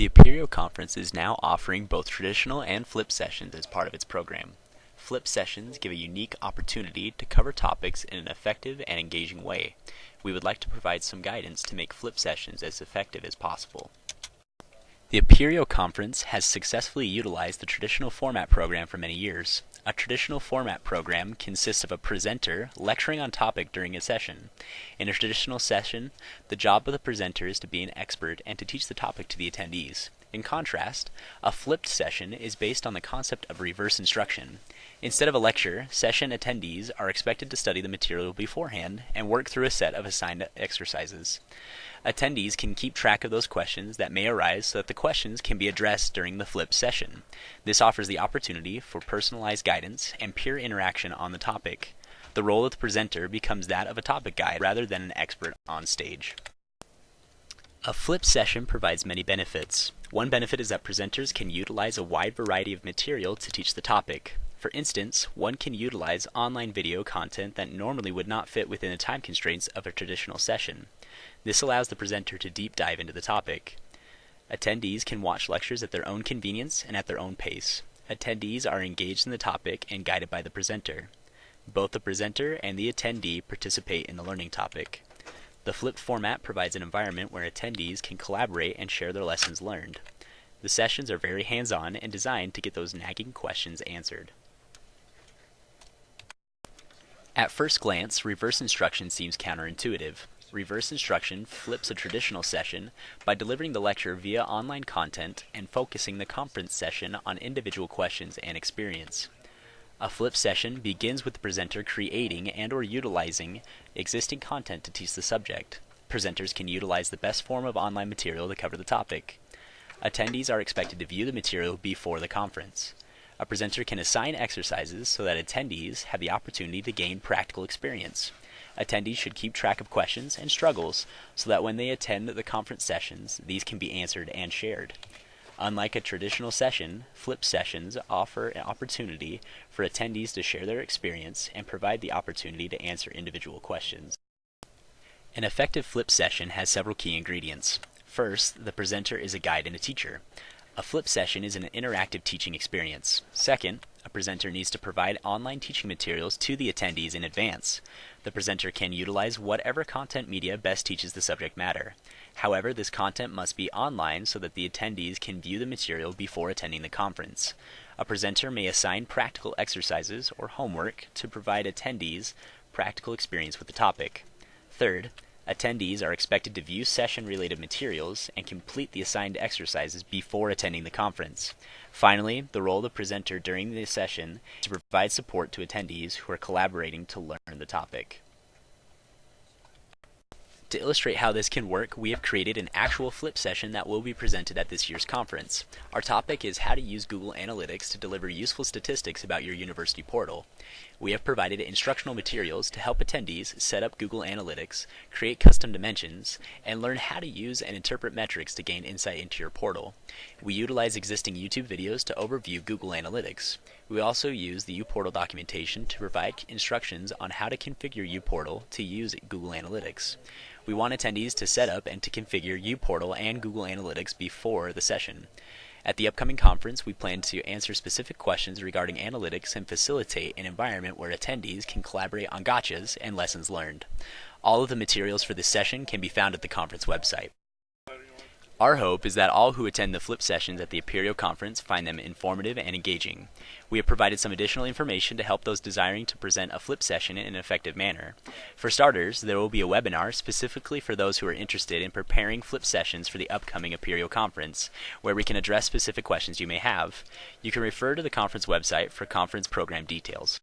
The Apereo Conference is now offering both traditional and flip sessions as part of its program. Flip sessions give a unique opportunity to cover topics in an effective and engaging way. We would like to provide some guidance to make flip sessions as effective as possible. The Apereo Conference has successfully utilized the traditional format program for many years. A traditional format program consists of a presenter lecturing on topic during a session. In a traditional session, the job of the presenter is to be an expert and to teach the topic to the attendees. In contrast, a flipped session is based on the concept of reverse instruction. Instead of a lecture, session attendees are expected to study the material beforehand and work through a set of assigned exercises. Attendees can keep track of those questions that may arise so that the questions can be addressed during the flip session. This offers the opportunity for personalized guidance and peer interaction on the topic. The role of the presenter becomes that of a topic guide rather than an expert on stage. A flip session provides many benefits. One benefit is that presenters can utilize a wide variety of material to teach the topic. For instance, one can utilize online video content that normally would not fit within the time constraints of a traditional session. This allows the presenter to deep dive into the topic. Attendees can watch lectures at their own convenience and at their own pace. Attendees are engaged in the topic and guided by the presenter. Both the presenter and the attendee participate in the learning topic. The flipped format provides an environment where attendees can collaborate and share their lessons learned. The sessions are very hands-on and designed to get those nagging questions answered. At first glance, reverse instruction seems counterintuitive. Reverse instruction flips a traditional session by delivering the lecture via online content and focusing the conference session on individual questions and experience. A flip session begins with the presenter creating and or utilizing existing content to teach the subject. Presenters can utilize the best form of online material to cover the topic. Attendees are expected to view the material before the conference. A presenter can assign exercises so that attendees have the opportunity to gain practical experience. Attendees should keep track of questions and struggles so that when they attend the conference sessions, these can be answered and shared. Unlike a traditional session, flip sessions offer an opportunity for attendees to share their experience and provide the opportunity to answer individual questions. An effective flip session has several key ingredients. First, the presenter is a guide and a teacher. A flip session is an interactive teaching experience. Second, a presenter needs to provide online teaching materials to the attendees in advance. The presenter can utilize whatever content media best teaches the subject matter. However, this content must be online so that the attendees can view the material before attending the conference. A presenter may assign practical exercises or homework to provide attendees practical experience with the topic. Third, Attendees are expected to view session related materials and complete the assigned exercises before attending the conference. Finally, the role of the presenter during the session is to provide support to attendees who are collaborating to learn the topic. To illustrate how this can work, we have created an actual flip session that will be presented at this year's conference. Our topic is how to use Google Analytics to deliver useful statistics about your university portal. We have provided instructional materials to help attendees set up Google Analytics, create custom dimensions, and learn how to use and interpret metrics to gain insight into your portal. We utilize existing YouTube videos to overview Google Analytics. We also use the uPortal documentation to provide instructions on how to configure uPortal to use Google Analytics. We want attendees to set up and to configure uPortal and Google Analytics before the session. At the upcoming conference, we plan to answer specific questions regarding analytics and facilitate an environment where attendees can collaborate on gotchas and lessons learned. All of the materials for this session can be found at the conference website. Our hope is that all who attend the flip sessions at the Apereo conference find them informative and engaging. We have provided some additional information to help those desiring to present a flip session in an effective manner. For starters, there will be a webinar specifically for those who are interested in preparing flip sessions for the upcoming Apereo conference, where we can address specific questions you may have. You can refer to the conference website for conference program details.